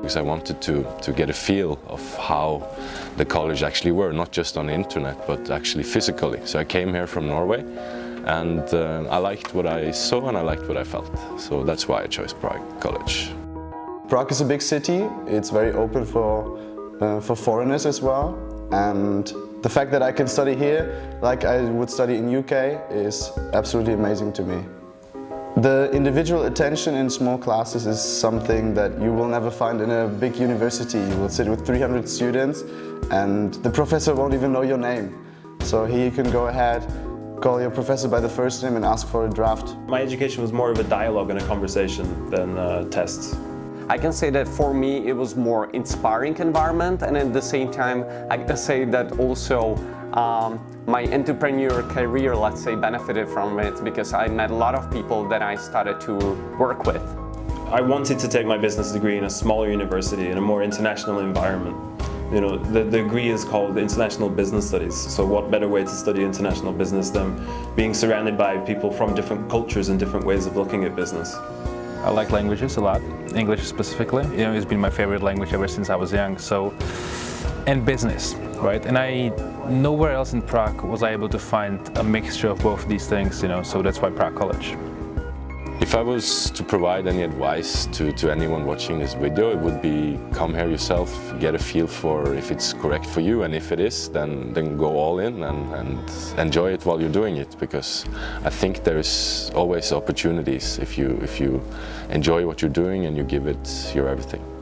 because I wanted to, to get a feel of how the college actually were, not just on the internet, but actually physically. So I came here from Norway and uh, I liked what I saw and I liked what I felt. So that's why I chose Prague College. Prague is a big city. It's very open for, uh, for foreigners as well. And the fact that I can study here, like I would study in UK, is absolutely amazing to me. The individual attention in small classes is something that you will never find in a big university. You will sit with 300 students and the professor won't even know your name. So here you can go ahead, call your professor by the first name and ask for a draft. My education was more of a dialogue and a conversation than uh, tests. I can say that for me it was more inspiring environment and at the same time I can say that also um, my entrepreneur career, let's say, benefited from it because I met a lot of people that I started to work with. I wanted to take my business degree in a smaller university, in a more international environment. You know, the, the degree is called International Business Studies, so what better way to study international business than being surrounded by people from different cultures and different ways of looking at business. I like languages a lot, English specifically. You know, it's been my favorite language ever since I was young, so and business, right? And I nowhere else in Prague was I able to find a mixture of both these things, you know, so that's why Prague College. If I was to provide any advice to, to anyone watching this video, it would be come here yourself, get a feel for if it's correct for you and if it is, then, then go all in and, and enjoy it while you're doing it because I think there's always opportunities if you, if you enjoy what you're doing and you give it your everything.